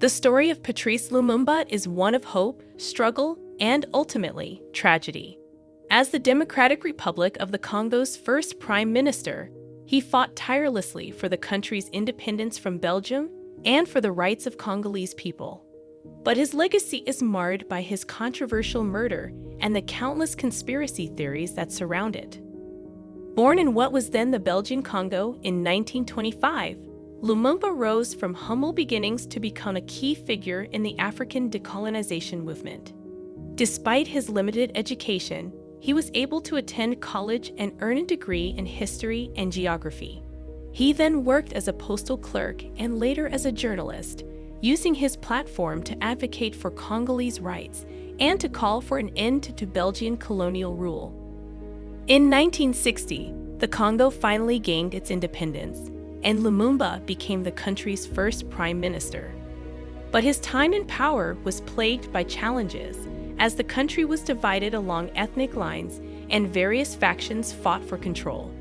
The story of Patrice Lumumba is one of hope, struggle, and ultimately, tragedy. As the Democratic Republic of the Congo's first prime minister, he fought tirelessly for the country's independence from Belgium and for the rights of Congolese people. But his legacy is marred by his controversial murder and the countless conspiracy theories that surround it. Born in what was then the Belgian Congo in 1925, Lumumba rose from humble beginnings to become a key figure in the African decolonization movement. Despite his limited education, he was able to attend college and earn a degree in history and geography. He then worked as a postal clerk and later as a journalist, using his platform to advocate for Congolese rights and to call for an end to Belgian colonial rule. In 1960, the Congo finally gained its independence, and Lumumba became the country's first prime minister. But his time in power was plagued by challenges, as the country was divided along ethnic lines and various factions fought for control.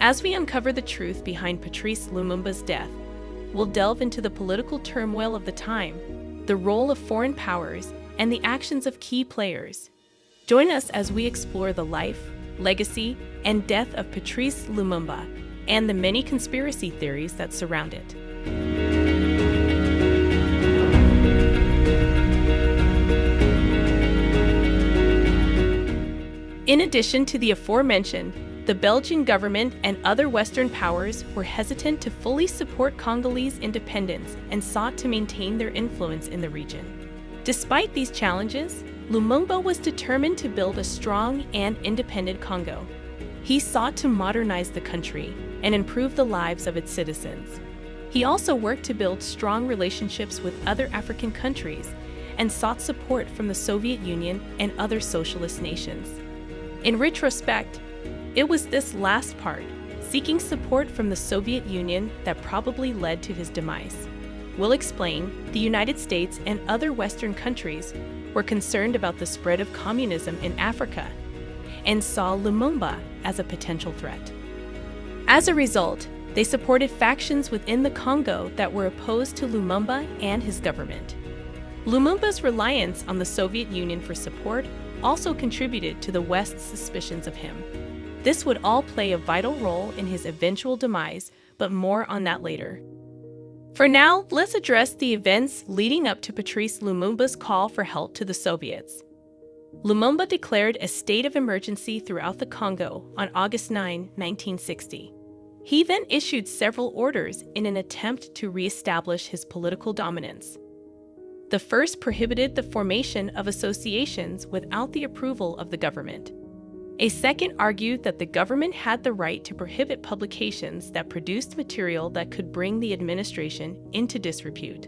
As we uncover the truth behind Patrice Lumumba's death, we'll delve into the political turmoil of the time, the role of foreign powers, and the actions of key players. Join us as we explore the life, legacy, and death of Patrice Lumumba and the many conspiracy theories that surround it. In addition to the aforementioned, the Belgian government and other Western powers were hesitant to fully support Congolese independence and sought to maintain their influence in the region. Despite these challenges, Lumumba was determined to build a strong and independent Congo. He sought to modernize the country and improve the lives of its citizens. He also worked to build strong relationships with other African countries and sought support from the Soviet Union and other socialist nations. In retrospect, it was this last part, seeking support from the Soviet Union, that probably led to his demise. We'll explain the United States and other Western countries were concerned about the spread of communism in Africa and saw Lumumba as a potential threat. As a result, they supported factions within the Congo that were opposed to Lumumba and his government. Lumumba's reliance on the Soviet Union for support also contributed to the West's suspicions of him. This would all play a vital role in his eventual demise, but more on that later. For now, let's address the events leading up to Patrice Lumumba's call for help to the Soviets. Lumumba declared a state of emergency throughout the Congo on August 9, 1960. He then issued several orders in an attempt to re-establish his political dominance. The first prohibited the formation of associations without the approval of the government. A second argued that the government had the right to prohibit publications that produced material that could bring the administration into disrepute.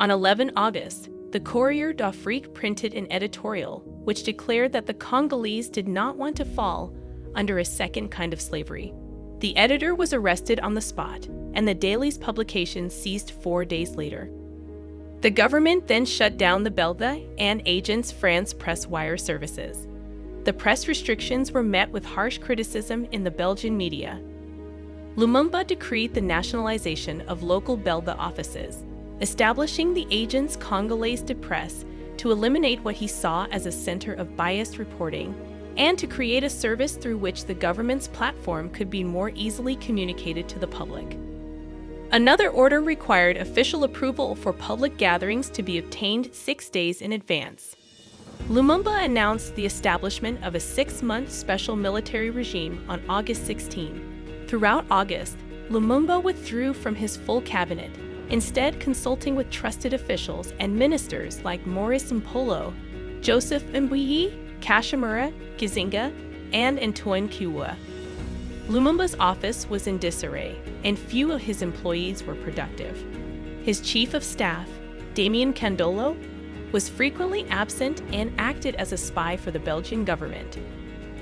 On 11 August, the Courrier d'Afrique printed an editorial which declared that the Congolese did not want to fall under a second kind of slavery. The editor was arrested on the spot, and the daily's publication ceased four days later. The government then shut down the Belga and Agence France press wire services. The press restrictions were met with harsh criticism in the Belgian media. Lumumba decreed the nationalization of local Belga offices, establishing the Agence Congolaise de Presse to eliminate what he saw as a center of biased reporting and to create a service through which the government's platform could be more easily communicated to the public. Another order required official approval for public gatherings to be obtained six days in advance. Lumumba announced the establishment of a six-month special military regime on August 16. Throughout August, Lumumba withdrew from his full cabinet, instead consulting with trusted officials and ministers like Maurice Mpolo, Joseph Mbuyi, Kashamura, Gizenga, and Antoine Kiwa. Lumumba's office was in disarray, and few of his employees were productive. His chief of staff, Damien Kandolo, was frequently absent and acted as a spy for the Belgian government.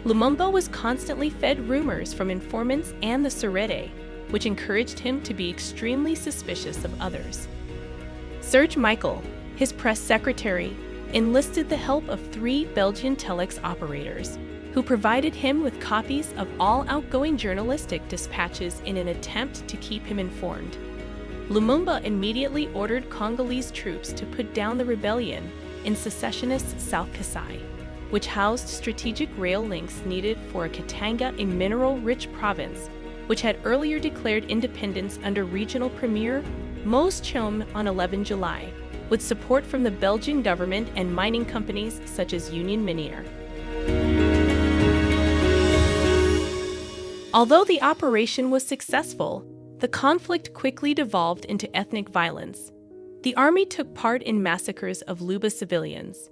Lumumba was constantly fed rumors from informants and the Surete, which encouraged him to be extremely suspicious of others. Serge Michel, his press secretary, enlisted the help of three Belgian telex operators who provided him with copies of all outgoing journalistic dispatches in an attempt to keep him informed. Lumumba immediately ordered Congolese troops to put down the rebellion in secessionist South Kasai, which housed strategic rail links needed for a Katanga, a mineral-rich province, which had earlier declared independence under regional premier Moise Tshombe on 11 July, with support from the Belgian government and mining companies such as Union Miniere. Although the operation was successful, the conflict quickly devolved into ethnic violence. The army took part in massacres of Luba civilians.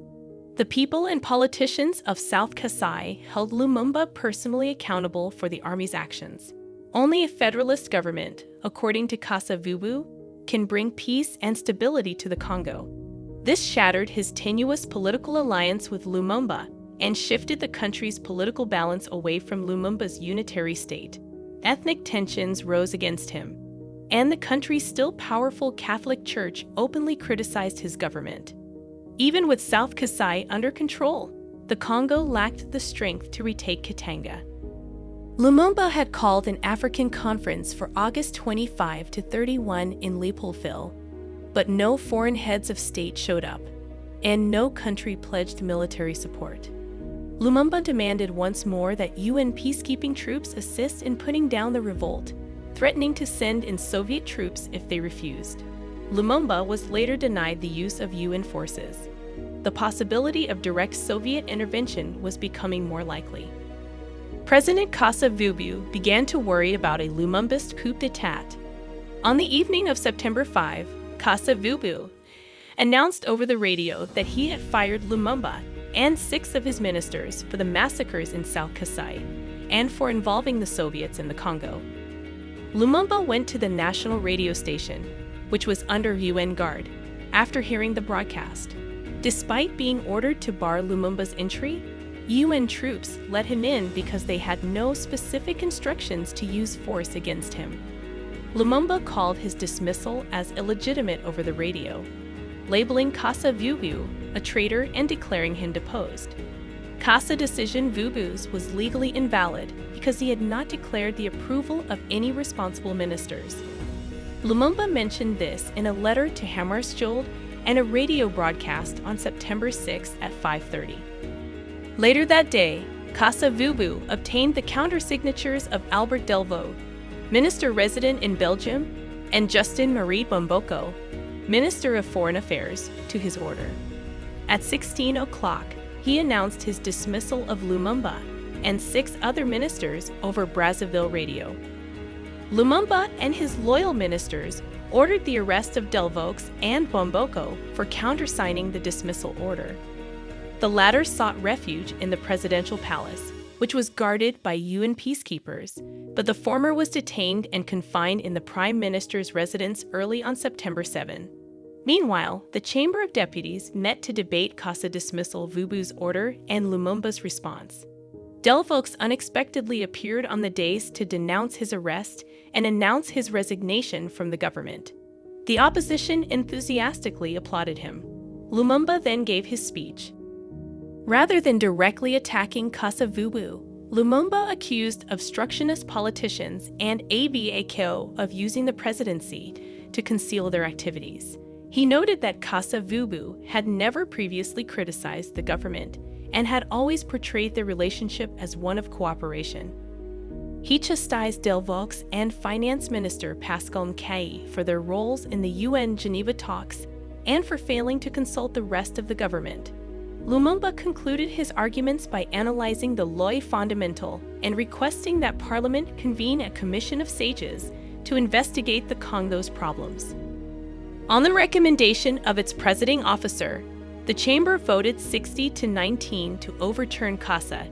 The people and politicians of South Kasai held Lumumba personally accountable for the army's actions. Only a federalist government, according to Kasa Vubu, can bring peace and stability to the Congo. This shattered his tenuous political alliance with Lumumba and shifted the country's political balance away from Lumumba's unitary state. Ethnic tensions rose against him, and the country's still powerful Catholic Church openly criticized his government. Even with South Kasai under control, the Congo lacked the strength to retake Katanga. Lumumba had called an African conference for August 25 to 31 in Leopoldville, but no foreign heads of state showed up, and no country pledged military support. Lumumba demanded once more that UN peacekeeping troops assist in putting down the revolt, threatening to send in Soviet troops if they refused. Lumumba was later denied the use of UN forces. The possibility of direct Soviet intervention was becoming more likely. President Kasa Vubu began to worry about a Lumumbist coup d'etat. On the evening of September 5, Kasa Vubu announced over the radio that he had fired Lumumba and six of his ministers for the massacres in South Kasai and for involving the Soviets in the Congo. Lumumba went to the national radio station, which was under UN guard, after hearing the broadcast. Despite being ordered to bar Lumumba's entry, UN troops let him in because they had no specific instructions to use force against him. Lumumba called his dismissal as illegitimate over the radio, labeling Kasa Vubu a traitor and declaring him deposed. Kasa decision Vubu's was legally invalid because he had not declared the approval of any responsible ministers. Lumumba mentioned this in a letter to Hammarskjöld and a radio broadcast on September 6 at 5.30. Later that day, Kasa Vubu obtained the countersignatures of Albert Delvaux, minister resident in Belgium, and Justin Marie Bomboko, minister of foreign affairs, to his order. At 16 o'clock, he announced his dismissal of Lumumba and six other ministers over Brazzaville radio. Lumumba and his loyal ministers ordered the arrest of Delvaux and Bomboko for countersigning the dismissal order. The latter sought refuge in the presidential palace, which was guarded by UN peacekeepers, but the former was detained and confined in the prime minister's residence early on September 7. Meanwhile, the Chamber of Deputies met to debate Kasa dismissal Vubu's order and Lumumba's response. Delvaux unexpectedly appeared on the dais to denounce his arrest and announce his resignation from the government. The opposition enthusiastically applauded him. Lumumba then gave his speech, Rather than directly attacking Kasa Vubu, Lumumba accused obstructionist politicians and ABAKO of using the presidency to conceal their activities. He noted that Kasa Vubu had never previously criticized the government and had always portrayed their relationship as one of cooperation. He chastised Delvaux and Finance Minister Pascal Nkayi for their roles in the UN Geneva talks and for failing to consult the rest of the government. Lumumba concluded his arguments by analyzing the Loi Fondamentale and requesting that Parliament convene a commission of sages to investigate the Congo's problems. On the recommendation of its presiding officer, the chamber voted 60 to 19 to overturn Kasa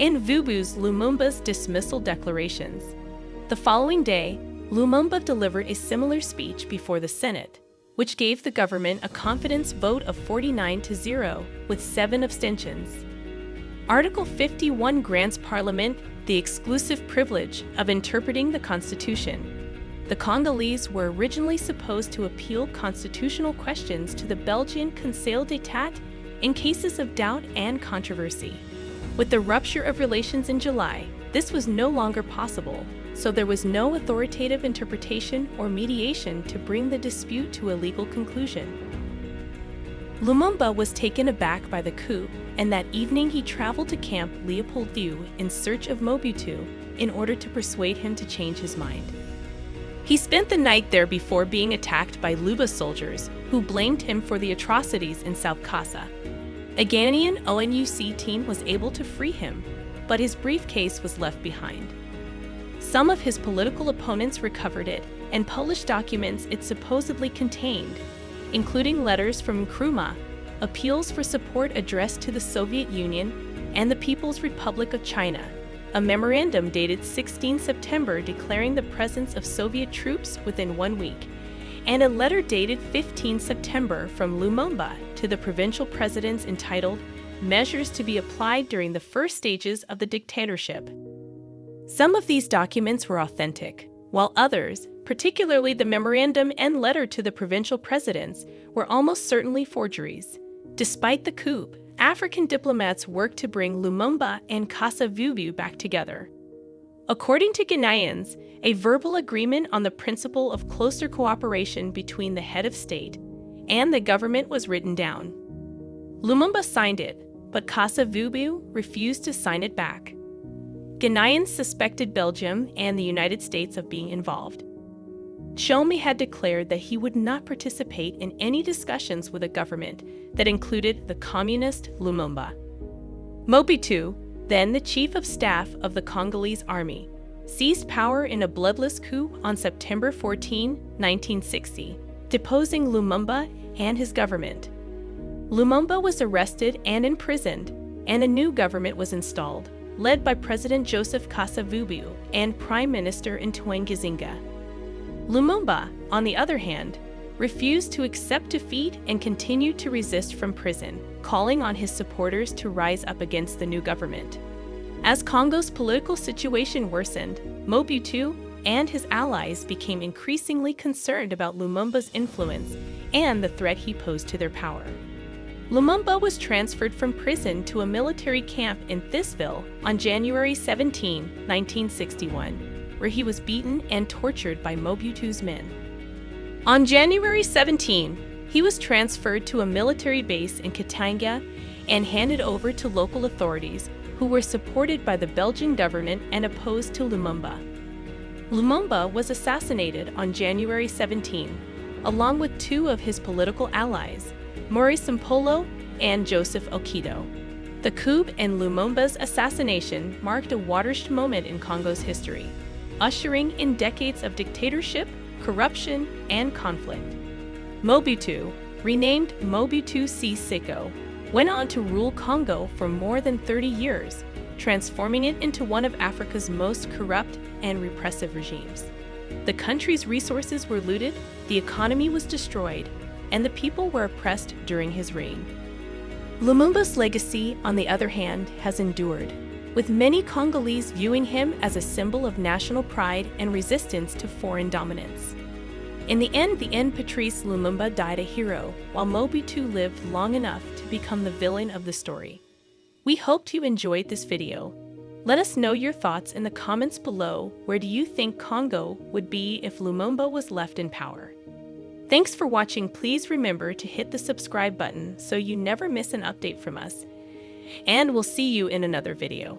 and Vubu's Lumumba's dismissal declarations. The following day, Lumumba delivered a similar speech before the Senate which gave the government a confidence vote of 49 to 0, with seven abstentions. Article 51 grants Parliament the exclusive privilege of interpreting the Constitution. The Congolese were originally supposed to appeal constitutional questions to the Belgian Conseil d'Etat in cases of doubt and controversy. With the rupture of relations in July, this was no longer possible, so there was no authoritative interpretation or mediation to bring the dispute to a legal conclusion. Lumumba was taken aback by the coup, and that evening he traveled to Camp Leopold II in search of Mobutu in order to persuade him to change his mind. He spent the night there before being attacked by Luba soldiers who blamed him for the atrocities in South Kassa. A Ghanaian ONUC team was able to free him, but his briefcase was left behind. Some of his political opponents recovered it and published documents it supposedly contained, including letters from Nkrumah, appeals for support addressed to the Soviet Union and the People's Republic of China, a memorandum dated 16 September declaring the presence of Soviet troops within one week, and a letter dated 15 September from Lumumba to the provincial presidents entitled Measures to be Applied During the First Stages of the Dictatorship. Some of these documents were authentic, while others, particularly the memorandum and letter to the provincial presidents, were almost certainly forgeries. Despite the coup, African diplomats worked to bring Lumumba and Kasa-Vubu back together. According to Ghanaians, a verbal agreement on the principle of closer cooperation between the head of state and the government was written down. Lumumba signed it, but Kasa-Vubu refused to sign it back. Ghanaians suspected Belgium and the United States of being involved. Tshombe had declared that he would not participate in any discussions with a government that included the communist Lumumba. Mobutu, then the chief of staff of the Congolese army, seized power in a bloodless coup on September 14, 1960, deposing Lumumba and his government. Lumumba was arrested and imprisoned, and a new government was installed, led by President Joseph Kasa-Vubu and Prime Minister Antoine Gizenga. Lumumba, on the other hand, refused to accept defeat and continued to resist from prison, calling on his supporters to rise up against the new government. As Congo's political situation worsened, Mobutu and his allies became increasingly concerned about Lumumba's influence and the threat he posed to their power. Lumumba was transferred from prison to a military camp in Thysville on January 17, 1961 where he was beaten and tortured by Mobutu's men. On January 17, he was transferred to a military base in Katanga and handed over to local authorities who were supported by the Belgian government and opposed to Lumumba. Lumumba was assassinated on January 17, along with two of his political allies, Maurice Mpolo and Joseph Okito. The coup and Lumumba's assassination marked a watershed moment in Congo's history ushering in decades of dictatorship, corruption, and conflict. Mobutu, renamed Mobutu Sese Seko, went on to rule Congo for more than 30 years, transforming it into one of Africa's most corrupt and repressive regimes. The country's resources were looted, the economy was destroyed, and the people were oppressed during his reign. Lumumba's legacy, on the other hand, has endured, with many Congolese viewing him as a symbol of national pride and resistance to foreign dominance. In the end, the end Patrice Lumumba died a hero, while Mobutu lived long enough to become the villain of the story. We hoped you enjoyed this video. Let us know your thoughts in the comments below where do you think Congo would be if Lumumba was left in power. Thanks for watching please remember to hit the subscribe button so you never miss an update from us and we'll see you in another video.